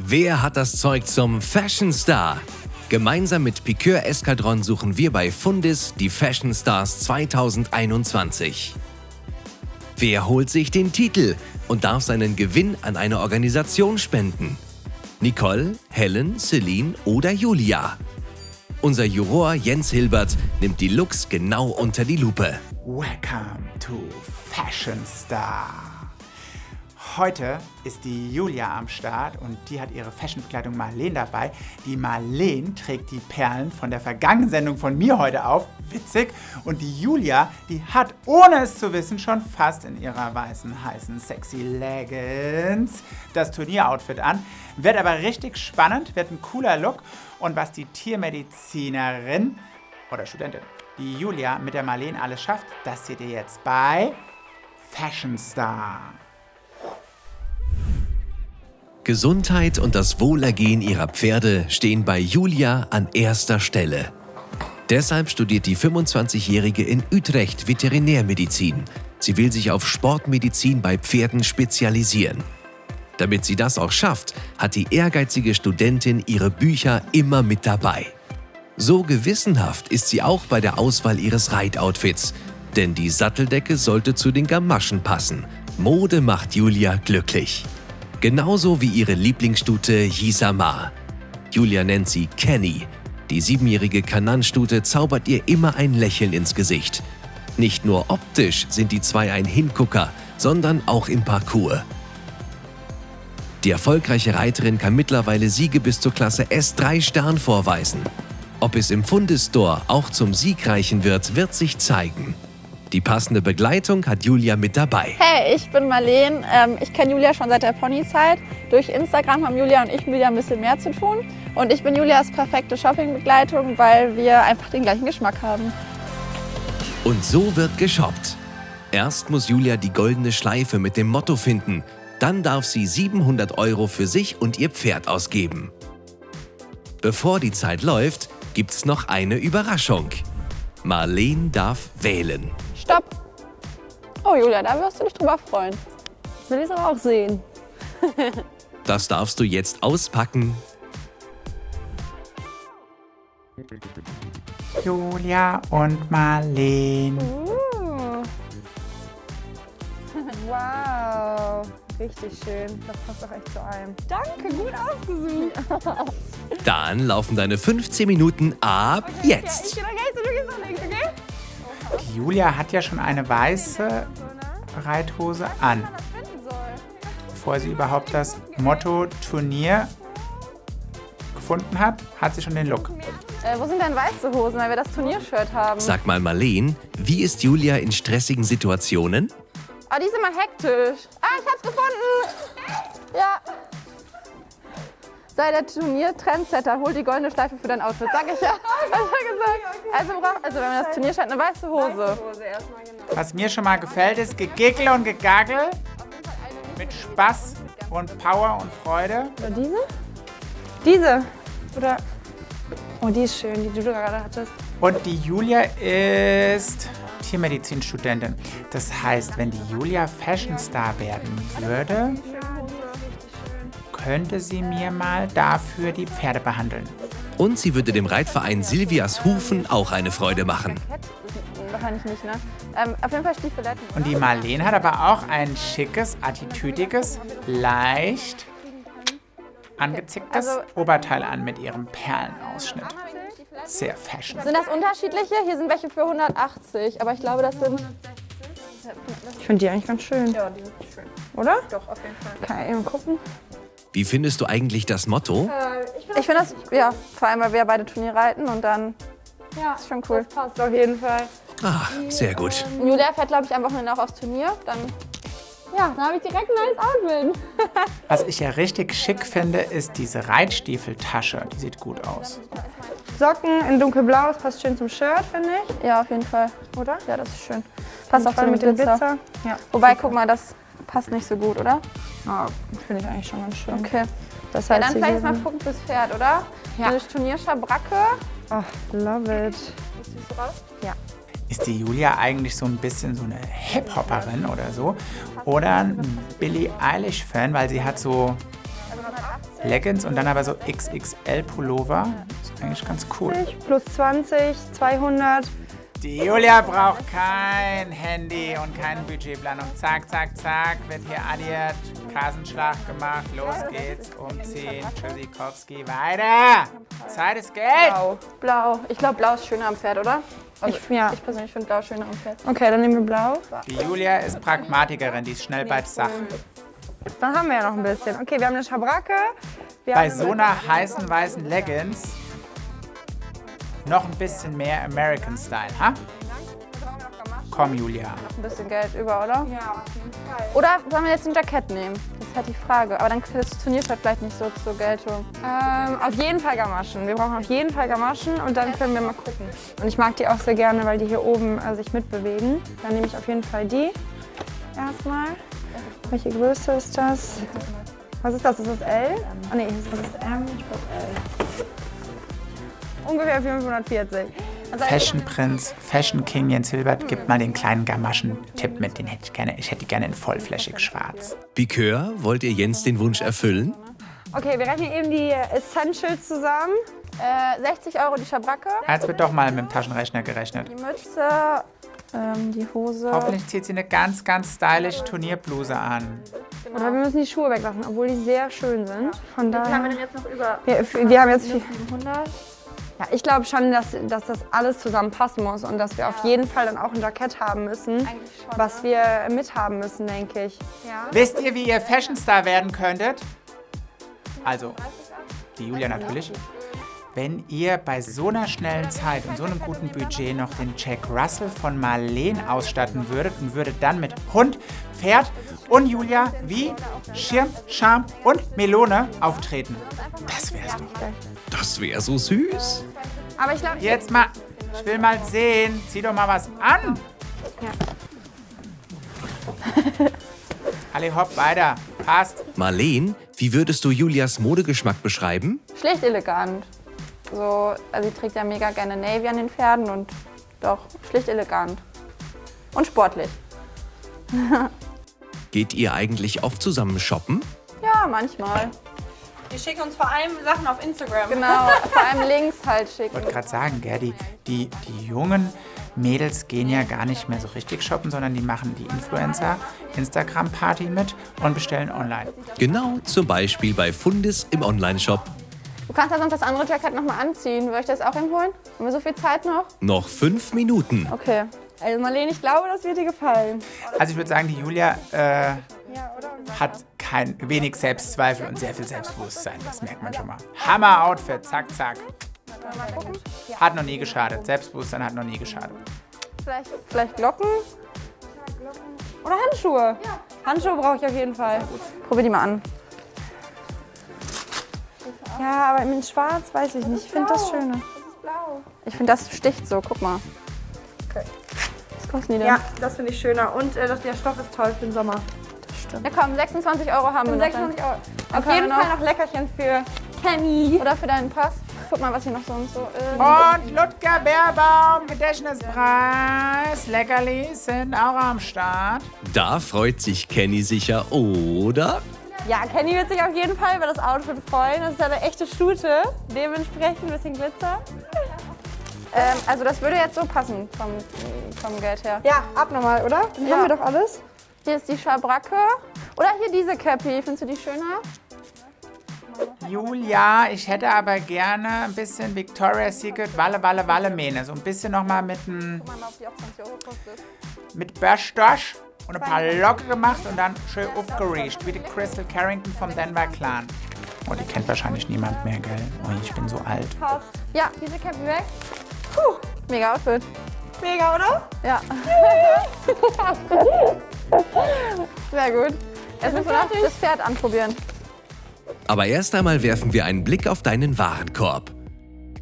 Wer hat das Zeug zum Fashion Star? Gemeinsam mit Piqueur Eskadron suchen wir bei Fundis die Fashion Stars 2021. Wer holt sich den Titel und darf seinen Gewinn an eine Organisation spenden? Nicole, Helen, Celine oder Julia? Unser Juror Jens Hilbert nimmt die Looks genau unter die Lupe. Welcome to Fashion Star. Heute ist die Julia am Start und die hat ihre Fashionbekleidung Marleen dabei. Die Marleen trägt die Perlen von der vergangenen Sendung von mir heute auf. Witzig. Und die Julia, die hat, ohne es zu wissen, schon fast in ihrer weißen, heißen, sexy Leggings das Turnieroutfit an. Wird aber richtig spannend, wird ein cooler Look. Und was die Tiermedizinerin oder Studentin, die Julia mit der Marleen alles schafft, das seht ihr jetzt bei Fashion Star. Gesundheit und das Wohlergehen ihrer Pferde stehen bei Julia an erster Stelle. Deshalb studiert die 25-Jährige in Utrecht Veterinärmedizin. Sie will sich auf Sportmedizin bei Pferden spezialisieren. Damit sie das auch schafft, hat die ehrgeizige Studentin ihre Bücher immer mit dabei. So gewissenhaft ist sie auch bei der Auswahl ihres Reitoutfits, denn die Satteldecke sollte zu den Gamaschen passen. Mode macht Julia glücklich. Genauso wie ihre Lieblingsstute Yisama. Julia nennt sie Kenny. Die siebenjährige Kananstute zaubert ihr immer ein Lächeln ins Gesicht. Nicht nur optisch sind die zwei ein Hingucker, sondern auch im Parcours. Die erfolgreiche Reiterin kann mittlerweile Siege bis zur Klasse S3 Stern vorweisen. Ob es im Fundestore auch zum Sieg reichen wird, wird sich zeigen. Die passende Begleitung hat Julia mit dabei. Hey, ich bin Marleen. Ähm, ich kenne Julia schon seit der Ponyzeit. Durch Instagram haben Julia und ich wieder ein bisschen mehr zu tun. Und ich bin Julias perfekte Shoppingbegleitung, weil wir einfach den gleichen Geschmack haben. Und so wird geshoppt. Erst muss Julia die goldene Schleife mit dem Motto finden. Dann darf sie 700 Euro für sich und ihr Pferd ausgeben. Bevor die Zeit läuft, gibt's noch eine Überraschung. Marleen darf wählen. Oh Julia, da wirst du dich drüber freuen. Will ich es aber auch sehen. Das darfst du jetzt auspacken. Julia und Marleen. Uh. Wow, richtig schön. Das passt auch echt zu allem. Danke, gut ausgesucht. Dann laufen deine 15 Minuten ab jetzt. Ich gehe nach rechts und du gehst nach links, okay? Die Julia hat ja schon eine weiße Reithose an. Bevor sie überhaupt das Motto Turnier gefunden hat, hat sie schon den Look. Äh, wo sind denn weiße Hosen, weil wir das Turniershirt haben? Sag mal, Marleen, wie ist Julia in stressigen Situationen? Oh, die sind mal hektisch. Ah, ich hab's gefunden. Ja. Sei der Turnier-Trendsetter, hol die goldene Schleife für dein Outfit. Sag ich ja. Hab ich ja gesagt. Also, brauch, also wenn man das Turnier scheint, eine weiße Hose. Was mir schon mal gefällt, ist Gegickel und Gegagel mit Spaß und Power und Freude. Oder diese? Diese. Oder. Oh, die ist schön, die du gerade hattest. Und die Julia ist Tiermedizinstudentin. Das heißt, wenn die Julia Fashion Star werden würde, könnte sie mir mal dafür die Pferde behandeln. Und sie würde dem Reitverein Silvias Hufen auch eine Freude machen. Wahrscheinlich nicht, ne? Ähm, auf jeden Fall Stiefeletten. Und die Marleen hat aber auch ein schickes, attitüdiges, leicht angezicktes Also- Oberteil an mit ihrem Perlenausschnitt. Sehr fashion. Sind das unterschiedliche? Hier sind welche für 180, aber ich glaube, das sind. Ich finde die eigentlich ganz schön. Ja, die sind schön. Oder? Doch, auf jeden Fall. Kann ich eben gucken. Wie findest du eigentlich das Motto? Ich finde das, ja, vor allem, weil wir beide Turnier reiten und dann Ja, ist schon cool. passt auf jeden Fall. Ah, sehr gut. Julia fährt, glaube ich, am Wochenende auch aufs Turnier. Dann, ja, dann habe ich direkt ein neues Outfit. Was ich ja richtig schick finde, ist diese Reitstiefeltasche. Die sieht gut aus. Socken in dunkelblau, das passt schön zum Shirt, finde ich. Ja, auf jeden Fall. Oder? Ja, das ist schön. Passt auch zu mit dem Glitzer. Glitzer. Ja. Wobei, guck mal, das passt nicht so gut, oder? Ah, finde ich eigentlich schon ganz schön. Okay. Das Ja, heißt, dann sie vielleicht mal gucken fürs Pferd, oder? Ja. Eine Turnierschabracke. Ach, love it. Du raus? Ja. Ist die Julia eigentlich so ein bisschen so eine Hip-Hopperin oder so? Oder ein Billie Eilish-Fan, weil sie hat so Leggings und dann aber so XXL Pullover. Ist eigentlich ganz cool. Plus 20, 200. Die Julia braucht kein Handy und keine Budgetplanung. Zack, zack, zack, wird hier addiert, Kassenschlag gemacht, los geht's, umziehen, Tschüssikowski, weiter! Zeit ist Geld! Blau. Blau. Ich glaube, blau ist schöner am Pferd, oder? Also Ich- ja. ich persönlich finde blau schöner am Pferd. Okay, dann nehmen wir blau. Die Julia ist Pragmatikerin, die ist schnell bei der Sache. Dann haben wir ja noch ein bisschen. Okay, wir haben eine Schabracke. Wir Bei haben so einer heißen weißen Leggings noch ein bisschen mehr American Style, ha? Komm, Julia. Ein bisschen Geld über, oder? Ja, auf jeden Fall. Oder sollen wir jetzt ein Jackett nehmen? Das ist halt die Frage. Aber dann kriegt das Turnierpferd vielleicht nicht so zur Geltung. Ähm, auf jeden Fall Gamaschen. Wir brauchen auf jeden Fall Gamaschen und dann können wir mal gucken. Und ich mag die auch sehr gerne, weil die hier oben äh, sich mitbewegen. Dann nehme ich auf jeden Fall die erstmal. Welche Größe ist das? Was ist das? Ist das L? Oh nee, das ist M. Ich glaube L. Ungefähr 540. Also Fashion Prinz, Fashion King Jens Hilbert gibt mal den kleinen Gamaschen-Tipp mit. Den hätte ich gerne. Ich hätte die gerne in vollflächig schwarz. Pikeur, wollt ihr Jens den Wunsch erfüllen? Okay, wir rechnen eben die Essentials zusammen. Äh, 60 Euro die Schabracke, Jetzt wird doch mal mit dem Taschenrechner gerechnet. die Mütze, ähm, die Hose. Hoffentlich zieht sie eine ganz, ganz stylisch Turnierbluse an. Oder wir müssen die Schuhe weglassen, obwohl die sehr schön sind. Von Wie viel haben wir daher. denn jetzt noch über? Wir, wir haben jetzt viel. 700? Ja, ich glaube schon, dass, dass das alles zusammenpassen muss und dass wir auf jeden Fall dann auch ein Jackett haben müssen, schon, was ne? wir mithaben müssen, denke ich. Ja. Wisst ihr, wie ihr Fashion Star werden könntet? Also, die Julia natürlich. Wenn ihr bei so einer schnellen Zeit und so einem guten Budget noch den Jack Russell von Marleen ausstatten würdet und würdet dann mit Hund, Pferd und Julia wie Schirm, Charme und Melone auftreten. Das wär's doch. Das wäre so süß. Aber ich glaube, Jetzt mal, ich will mal sehen. Zieh doch mal was an. Alle hopp, weiter. Passt. Marleen, wie würdest du Julias Modegeschmack beschreiben? Schlicht elegant. So, also sie trägt ja mega gerne Navy an den Pferden und doch, schlicht elegant. Und sportlich. Geht ihr eigentlich oft zusammen shoppen? Ja, manchmal. Wir schicken uns vor allem Sachen auf Instagram. Genau, vor allem links halt Ich schicken. wollte gerade sagen, gell, die, die, die jungen Mädels gehen ja gar nicht mehr so richtig shoppen, sondern die machen die Influencer-Instagram-Party mit und bestellen online. Genau, zum Beispiel bei Fundis im Onlineshop. Du kannst ja sonst das andere Jackett nochmal anziehen. Will ich das auch ihm holen? Haben wir so viel Zeit noch? Noch fünf Minuten. Okay. Also Marlene, ich glaube, das wird dir gefallen. Also ich würde sagen, die Julia äh, hat kein wenig Selbstzweifel und sehr viel Selbstbewusstsein. Das merkt man schon mal. Hammer-Outfit, zack, zack. Hat noch nie geschadet. Selbstbewusstsein hat noch nie geschadet. Vielleicht, vielleicht Glocken? Oder Handschuhe. Handschuhe brauche ich auf jeden Fall. Probier die mal an. Ja, aber mit Schwarz weiß ich nicht. Ich finde das schöner. Ich finde, das sticht so. Guck mal. Was kosten die denn? Ja, das finde ich schöner. Und äh, das, der Stoff ist toll für den Sommer. Ja, komm, 26 Euro haben wir noch. 26 Euro. Auf können jeden Fall noch- Leckerchen für Kenny. Oder für deinen Pass. Guck mal, was hier noch so und so ist. Und Ludger Bärbaum, Gedächtnispreis. Leckerlis sind auch am Start. Da freut sich Kenny sicher, oder? Ja, Kenny wird sich auf jeden Fall über das Outfit freuen. Das ist ja eine echte Stute. Dementsprechend ein bisschen Glitzer. Ähm, also das würde jetzt so passen vom, vom Geld her. Ja, abnormal, oder? Dann Ja. haben wir doch alles. Hier ist die Schabracke. Oder hier diese Cappy. Findest du die schöner? Julia, ich hätte aber gerne ein bisschen Victoria's Secret Walle, Walle, Walle Mähne. So ein bisschen nochmal mit, einem- Guck mal, ob die auch 20 Euro kostet. mit Börstosch und ein paar Locke gemacht und dann schön aufgeriecht, wie die Crystal Carrington vom Denver Clan. Oh, die kennt wahrscheinlich niemand mehr, gell? Oh, ich bin so alt. Ja, diese Cappy weg. Puh, mega Outfit. Mega, oder? Ja. Sehr gut. Jetzt müssen wir noch das Pferd anprobieren. Aber erst einmal werfen wir einen Blick auf deinen Warenkorb.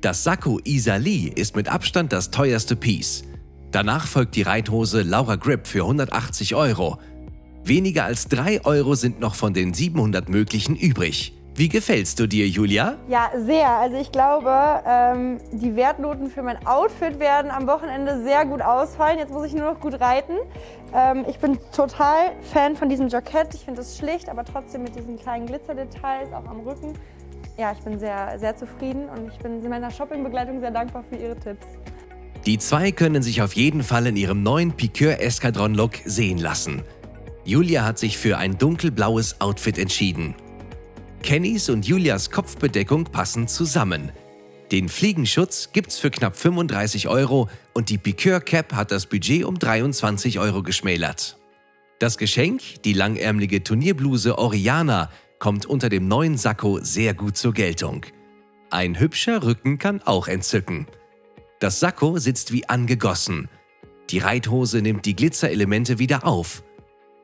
Das Sakko Isali ist mit Abstand das teuerste Piece. Danach folgt die Reithose Laura Grip für 180 Euro. Weniger als 3 Euro sind noch von den 700 möglichen übrig. Wie gefällst du dir, Julia? Ja, sehr. Also ich glaube, ähm, die Wertnoten für mein Outfit werden am Wochenende sehr gut ausfallen. Jetzt muss ich nur noch gut reiten. Ähm, ich bin total Fan von diesem Jackett. Ich finde es schlicht, aber trotzdem mit diesen kleinen Glitzerdetails auch am Rücken. Ja, ich bin sehr, sehr zufrieden und ich bin meiner Shoppingbegleitung sehr dankbar für ihre Tipps. Die zwei können sich auf jeden Fall in ihrem neuen Piqueur Eskadron Look sehen lassen. Julia hat sich für ein dunkelblaues Outfit entschieden. Kennys und Julias Kopfbedeckung passen zusammen. Den Fliegenschutz gibt's für knapp 35 Euro und die Piqueur Cap hat das Budget um 23 Euro geschmälert. Das Geschenk, die langärmelige Turnierbluse Oriana, kommt unter dem neuen Sakko sehr gut zur Geltung. Ein hübscher Rücken kann auch entzücken. Das Sakko sitzt wie angegossen. Die Reithose nimmt die Glitzerelemente wieder auf.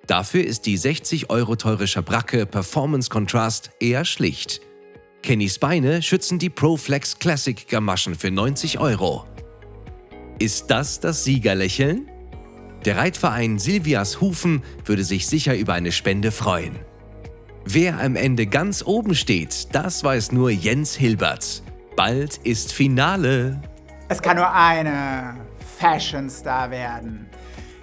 Dafür ist die 60 Euro teure Schabracke Performance Contrast eher schlicht. Kennys Beine schützen die ProFlex Classic Gamaschen für 90 Euro. Ist das das Siegerlächeln? Der Reitverein Silvias Hufen würde sich sicher über eine Spende freuen. Wer am Ende ganz oben steht, das weiß nur Jens Hilbert. Bald ist Finale. Es kann nur eine Fashion Star werden.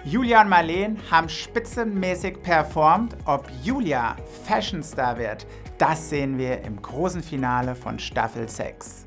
Julia und Marleen haben spitzenmäßig performt. Ob Julia Fashion Star wird, das sehen wir im großen Finale von Staffel 6.